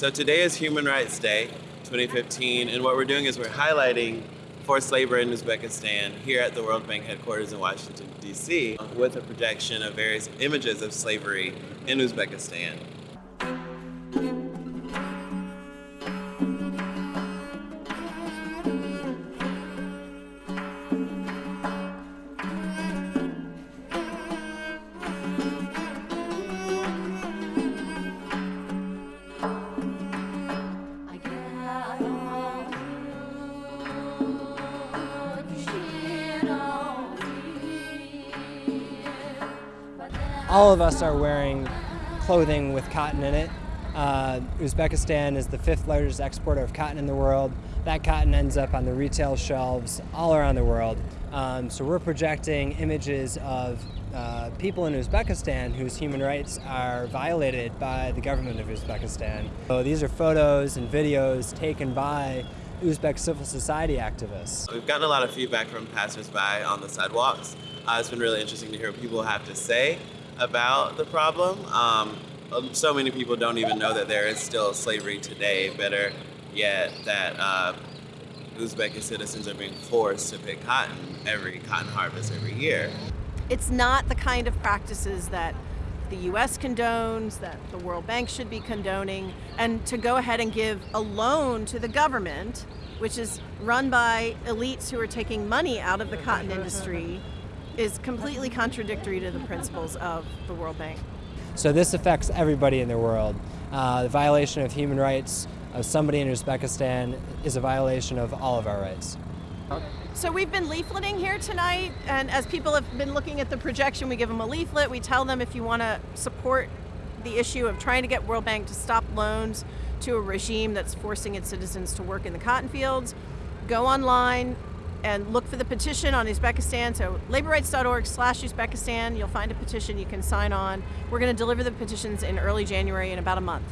So today is Human Rights Day 2015, and what we're doing is we're highlighting forced labor in Uzbekistan here at the World Bank headquarters in Washington, D.C., with a projection of various images of slavery in Uzbekistan. All of us are wearing clothing with cotton in it. Uh, Uzbekistan is the fifth largest exporter of cotton in the world. That cotton ends up on the retail shelves all around the world. Um, so we're projecting images of uh, people in Uzbekistan whose human rights are violated by the government of Uzbekistan. So these are photos and videos taken by Uzbek civil society activists. We've gotten a lot of feedback from passersby on the sidewalks. Uh, it's been really interesting to hear what people have to say about the problem. Um, um, so many people don't even know that there is still slavery today. Better yet, that uh, citizens are being forced to pick cotton every cotton harvest every year. It's not the kind of practices that the US condones, that the World Bank should be condoning, and to go ahead and give a loan to the government, which is run by elites who are taking money out of the cotton industry is completely contradictory to the principles of the World Bank. So this affects everybody in the world. Uh, the violation of human rights of somebody in Uzbekistan is a violation of all of our rights. So we've been leafleting here tonight, and as people have been looking at the projection, we give them a leaflet. We tell them if you want to support the issue of trying to get World Bank to stop loans to a regime that's forcing its citizens to work in the cotton fields, go online, and look for the petition on Uzbekistan. So laborrights.org slash Uzbekistan, you'll find a petition you can sign on. We're going to deliver the petitions in early January in about a month.